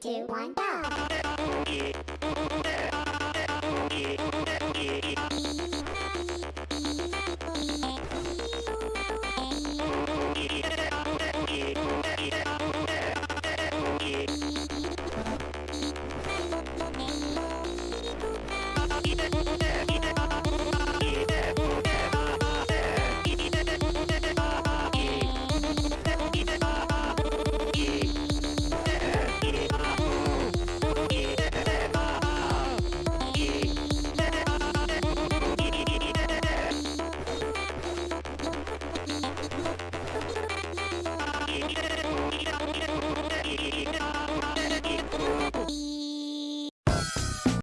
two, one, go!